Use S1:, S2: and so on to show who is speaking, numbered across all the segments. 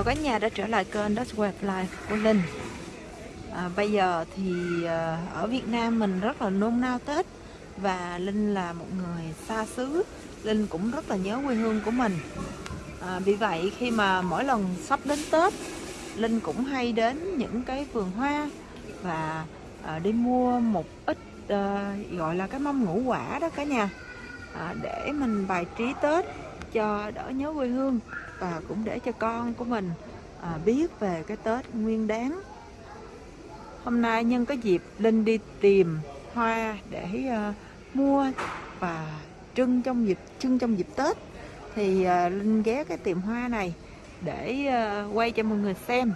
S1: Chào cả nhà đã trở lại kênh That's Web Life của Linh. À, Bây giờ thì à, ở Việt Nam mình rất là nôn nao Tết Và Linh là một người xa xứ. Linh cũng rất là nhớ quê hương của mình. À, Vì vậy khi mà mỗi lần sắp đến Tết Linh cũng hay đến những cái vườn hoa Và à, đi mua một ít à, gọi là cái mâm ngũ quả đó cả nhà. À, Để mình bài trí Tết cho đỡ nhớ quê hương và cũng để cho con của mình à, biết về cái Tết nguyên đáng hôm nay nhân có dịp Linh đi tìm hoa để à, mua và trưng trong dịp trưng trong dịp Tết thì à, Linh ghé cái tiệm hoa này để à, quay cho mọi người xem.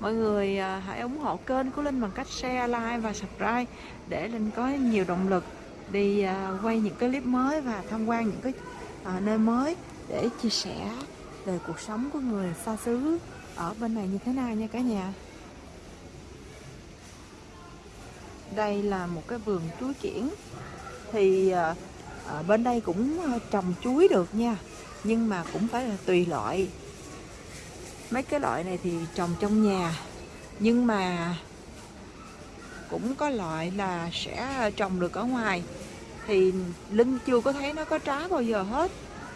S1: Mọi người à, hãy ủng hộ kênh của Linh bằng cách share like và subscribe để Linh có nhiều động lực đi à, quay những cái clip mới và tham quan những cái à, nơi mới để chia sẻ về cuộc sống của người xa xứ ở bên này như thế nào nha cả nhà. Đây là một cái vườn chuối kiển. Thì à, à, bên đây cũng à, trồng chuối được nha nhưng mà cũng phải là tùy loại. Mấy cái loại này thì trồng trong nhà nhưng mà cũng có loại là sẽ trồng được ở ngoài thì linh chưa có thấy nó có trái bao giờ hết.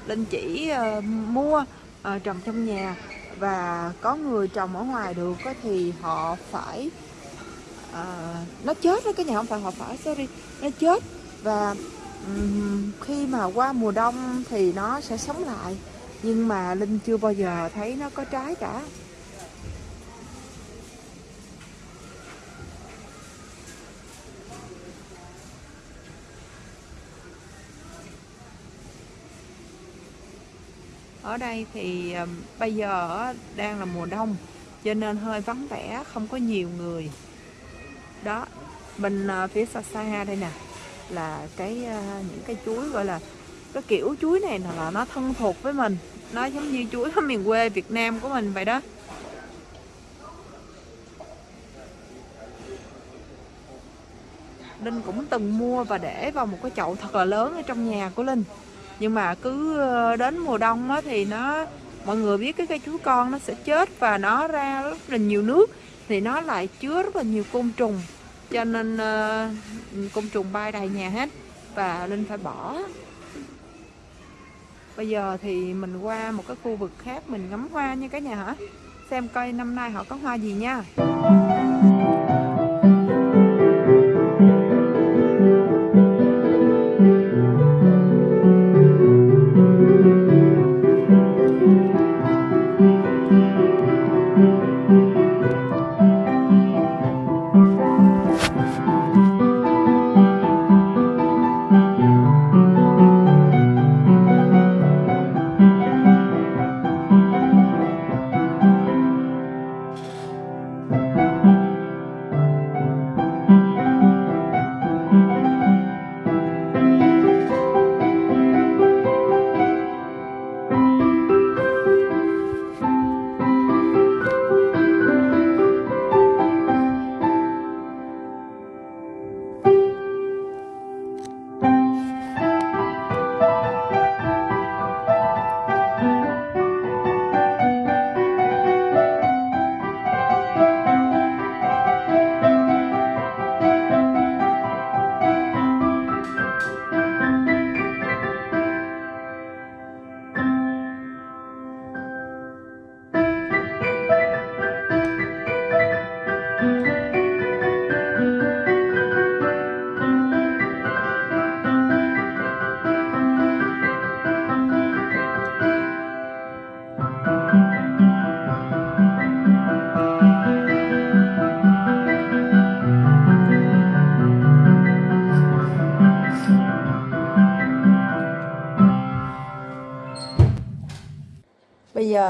S1: Linh chỉ uh, mua uh, trồng trong nhà và có người trồng ở ngoài được thì họ phải uh, nó chết đó cái nhà không phải họ phải sorry nó chết. Và um, khi mà qua mùa đông thì nó sẽ sống lại. Nhưng mà Linh chưa bao giờ thấy nó có trái cả. Ở đây thì bây giờ đang là mùa đông, cho nên hơi vắng vẻ, không có nhiều người. Đó, bên ờ, phía xa xa đây nè, là cái ờ, những cái chuối gọi là cái kiểu chuối này là nó thân thuộc với mình. Nó giống như chuối ở miền quê Việt Nam của mình vậy đó. Linh cũng từng mua và để vào một cái chậu thật là lớn ở trong nhà của Linh nhưng mà cứ ờ, đến mùa đông á, thì nó mọi người biết cái cây chuối con nó sẽ chết và nó ra rất là nhiều nước thì nó lại chứa rất là nhiều côn trùng. Cho nên uh, côn trùng bay đầy nhà hết và linh phải bỏ. Bây giờ thì mình qua một cái khu vực khác mình ngắm hoa nha cả nhà hả? Xem coi năm nay họ có hoa gì nha.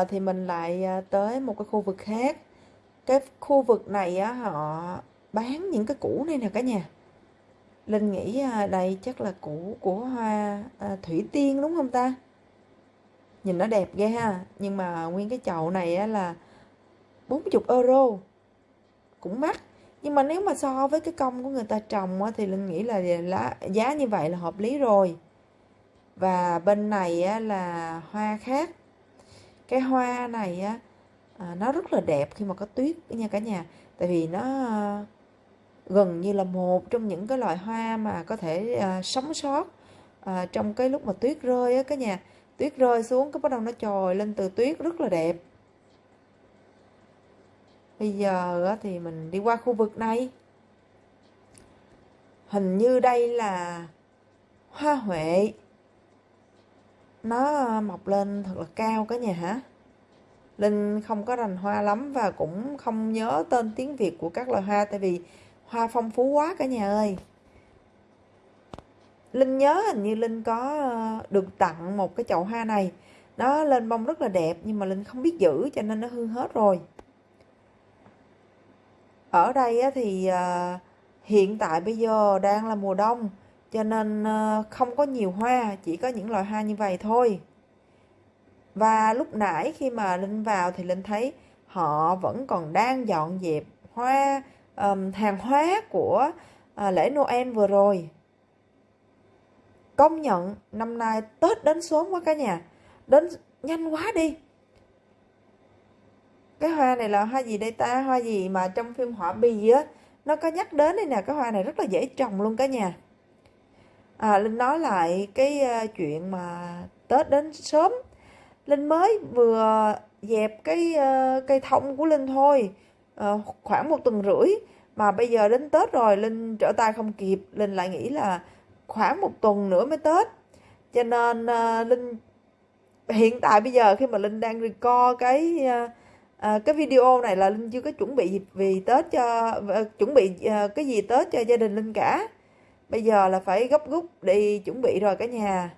S1: Giờ thì mình lại à, tới một cái khu vực khác. Cái khu vực này á họ bán những cái củ này nè cả nhà. Linh nghĩ à, đây chắc là củ của hoa à, thủy tiên đúng không ta? Nhìn nó đẹp ghê ha. Nhưng mà nguyên cái chậu này á là 40 euro. Cũng mắc. Nhưng mà nếu mà so với cái công của người ta trồng á, thì linh nghĩ là lá giá như vậy là hợp lý rồi. Và bên này á, là hoa khác cái hoa này á à, nó rất là đẹp khi mà có tuyết nha cả nhà. Tại vì nó à, gần như là một trong những cái loại hoa mà có thể à, sống sót à, trong cái lúc mà tuyết rơi á cả nhà. Tuyết rơi xuống cái bắt đầu nó trồi lên từ tuyết rất là đẹp. Bây giờ á, thì mình đi qua khu vực này. Hình như đây là hoa huệ nó ờ, mọc lên thật là cao cả nhà hả Linh không có rành hoa lắm và cũng không nhớ tên tiếng Việt của các loài hoa tại vì hoa phong phú quá cả nhà ơi. Linh nhớ hình như Linh có ờ, được tặng một cái chậu hoa này. Nó lên bông rất là đẹp nhưng mà Linh không biết giữ cho nên nó hư hết rồi. Ở đây thì ờ, hiện tại bây giờ đang là mùa đông cho nên ờ, không có nhiều hoa, chỉ có những loại hoa như vậy thôi. Và lúc nãy khi mà Linh vào thì Linh thấy họ vẫn còn đang dọn dẹp hoa, um, hàng hóa của uh, lễ Noel vừa rồi. Công nhận năm nay Tết đến sớm quá cả nhà. Đến nhanh quá đi. Cái hoa này là hoa gì đây ta? Hoa gì mà trong phim họa bì á, nó có nhắc đến đây nè. Cái hoa này rất là dễ trồng luôn cả nhà. À, Linh nói lại cái ờ, chuyện mà Tết đến sớm. Linh mới vừa dẹp cái ờ, cây thông của Linh thôi ờ, khoảng một tuần rưỡi. Mà bây giờ đến Tết rồi Linh trở tay không kịp. Linh lại nghĩ là khoảng một tuần nữa mới Tết. Cho nên Linh hiện tại bây giờ khi mà Linh đang record cái à, cái video này là Linh chưa có chuẩn bị vì Tết cho uh, chuẩn bị uh, cái gì Tết cho gia đình Linh cả bây giờ là phải gấp rút đi chuẩn bị rồi cả nhà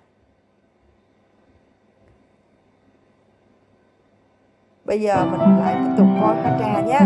S1: bây giờ mình lại tiếp tục coi hoa trà nhé.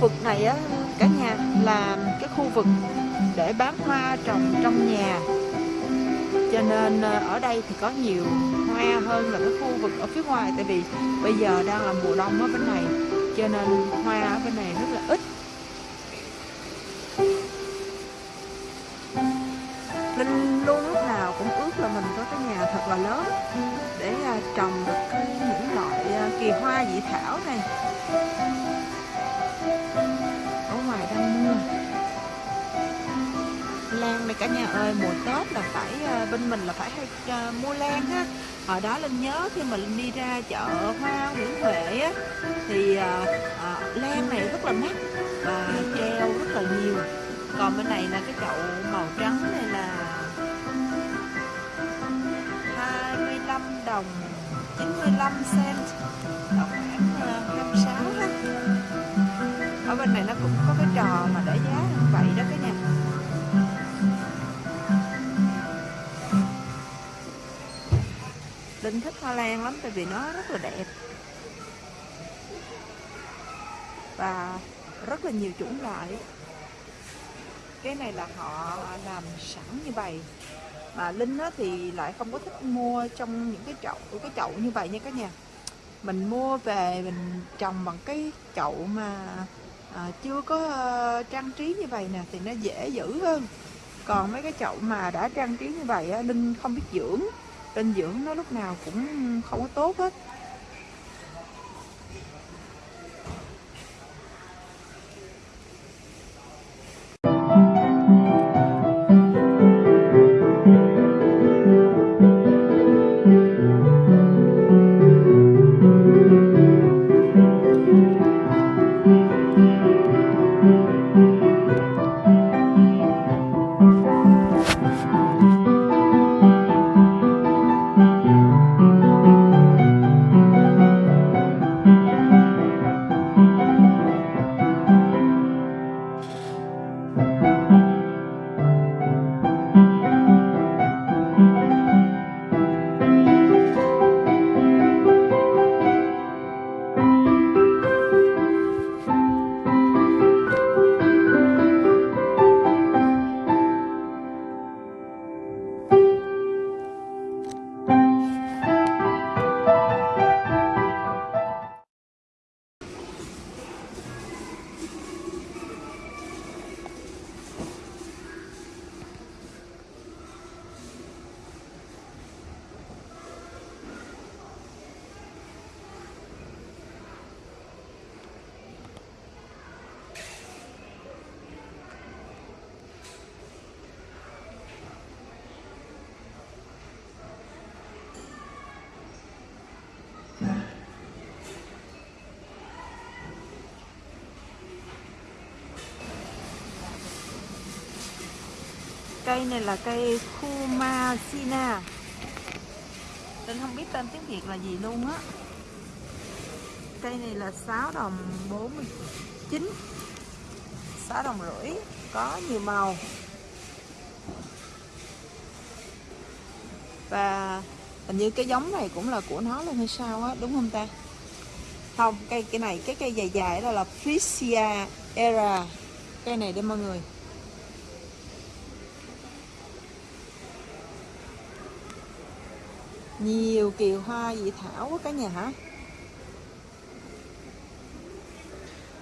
S1: Vực này á, cả nhà là cái khu vực để bán hoa trồng trong nhà. Cho nên ờ, ở đây thì có nhiều hoa hơn là cái khu vực ở phía ngoài, tại vì bây giờ đang là mùa đông ở bên này. Cho nên hoa ở bên này rất cả nhà ơi mùa tết là phải ờ, bên mình là phải hay uh, mua lan á. Hồi đó linh nhớ khi mà linh đi ra chợ hoa nguyễn huệ á thì uh, uh, lan này rất là mắc và treo rất là nhiều. Còn bên này là cái chậu màu trắng này là 25 đồng 95 cent là khoảng ờ, 26 ha. Ở bên này nó cũng có cái trò mà để giá như vậy đó cái nhà. Linh thích hoa lan lắm tại vì nó rất là đẹp. Và rất là nhiều chủng loại. Cái này là họ làm sẵn như vậy. Mà linh á, thì lại không có thích mua trong những cái chậu cái chậu như vậy nha các nhà. Mình mua về mình trồng bằng cái chậu mà à, chưa có uh, trang trí như vậy nè thì nó dễ giữ hơn. Còn mấy cái chậu mà đã trang trí như vậy á, linh không biết dưỡng dinh dưỡng nó lúc nào cũng không có tốt hết. Cây này là cây Kumazina. Tên không biết tên tiếng Việt là gì luôn á. Cây này là 6 đồng 49 6 đồng rưỡi Có nhiều màu. Và hình như cái giống này cũng là của nó luôn hay sao á Đúng không ta? Không, cây cái này cái cây dài dài đó là Frisia era. Cây này đây mọi người. Nhiều kiều hoa dị thảo quá cả nhà hả?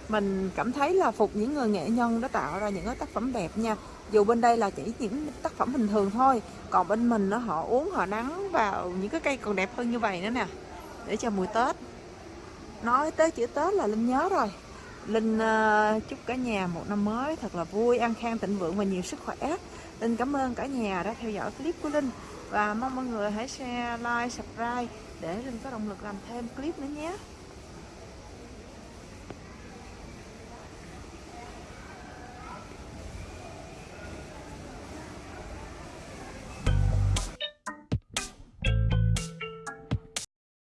S1: Mình cảm thấy là phục những người nghệ nhân đã tạo ra những cái tác phẩm đẹp nha. Dù bên đây là chỉ những tác phẩm bình thường thôi còn bên mình nó họ uống họ nắng vào những cái cây còn đẹp hơn như vậy nữa nè. Để cho mùi tết. Nói tới chữ tết là linh nhớ rồi. Linh uh, chúc cả nhà một năm mới thật là vui an khang thịnh vượng và nhiều sức khỏe. Linh cảm ơn cả nhà đã theo dõi clip của linh và mong mọi người hãy share, like, subscribe để linh có động lực làm thêm clip nữa nhé.